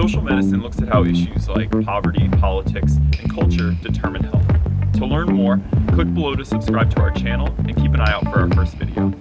Social medicine looks at how issues like poverty, politics, and culture determine health. To learn more, click below to subscribe to our channel and keep an eye out for our first video.